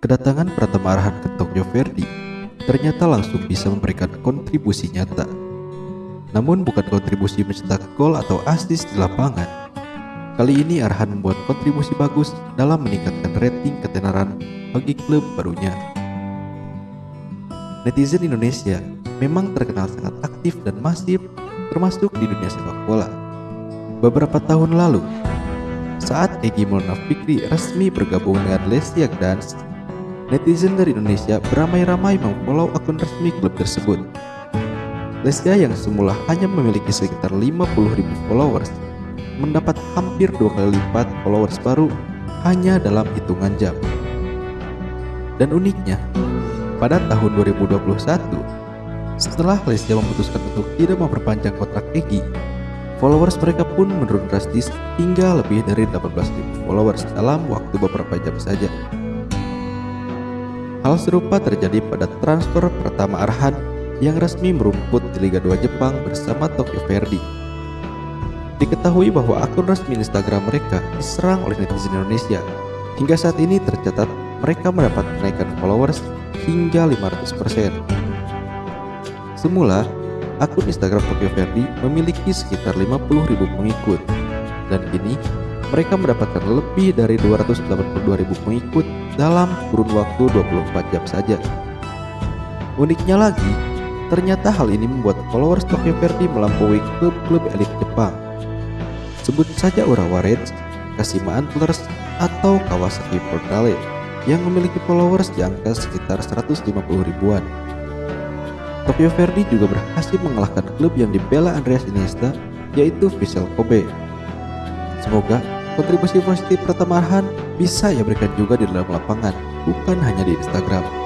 Kedatangan Pratama Arhan ke Tokyo Verde ternyata langsung bisa memberikan kontribusi nyata. Namun bukan kontribusi mencetak gol atau asis di lapangan. Kali ini Arhan membuat kontribusi bagus dalam meningkatkan rating ketenaran bagi klub barunya. Netizen Indonesia memang terkenal sangat aktif dan masif termasuk di dunia sepak bola. Beberapa tahun lalu, saat Egi Maulana Fikri resmi bergabung dengan Lesiak Dance, netizen dari Indonesia beramai-ramai memfollow akun resmi klub tersebut. Lesia yang semula hanya memiliki sekitar 50.000 followers, mendapat hampir dua kali lipat followers baru hanya dalam hitungan jam. Dan uniknya, pada tahun 2021, setelah Lesia memutuskan untuk tidak memperpanjang kontrak Egi, followers mereka pun menurun drastis hingga lebih dari 18.000 followers dalam waktu beberapa jam saja. Hal serupa terjadi pada transfer pertama Arhan yang resmi merumput di Liga 2 Jepang bersama Tokyo Verdy. Diketahui bahwa akun resmi Instagram mereka diserang oleh netizen Indonesia. Hingga saat ini tercatat mereka mendapat kenaikan followers hingga 500%. Semula, akun Instagram Tokyo Verdy memiliki sekitar 50.000 pengikut dan kini mereka mendapatkan lebih dari 282.000 pengikut dalam kurun waktu 24 jam saja. Uniknya lagi, ternyata hal ini membuat followers Tokyo Verdy melampaui klub-klub elit Jepang. Sebut saja Urawa Reds, Kashima Antlers, atau Kawasaki Portale yang memiliki followers di angka sekitar 150 ribuan. Tokyo Verdy juga berhasil mengalahkan klub yang dibela Andreas Iniesta yaitu Vissel Kobe. Semoga kontribusi positif Pratama Arhan bisa ia berikan juga di dalam lapangan, bukan hanya di Instagram.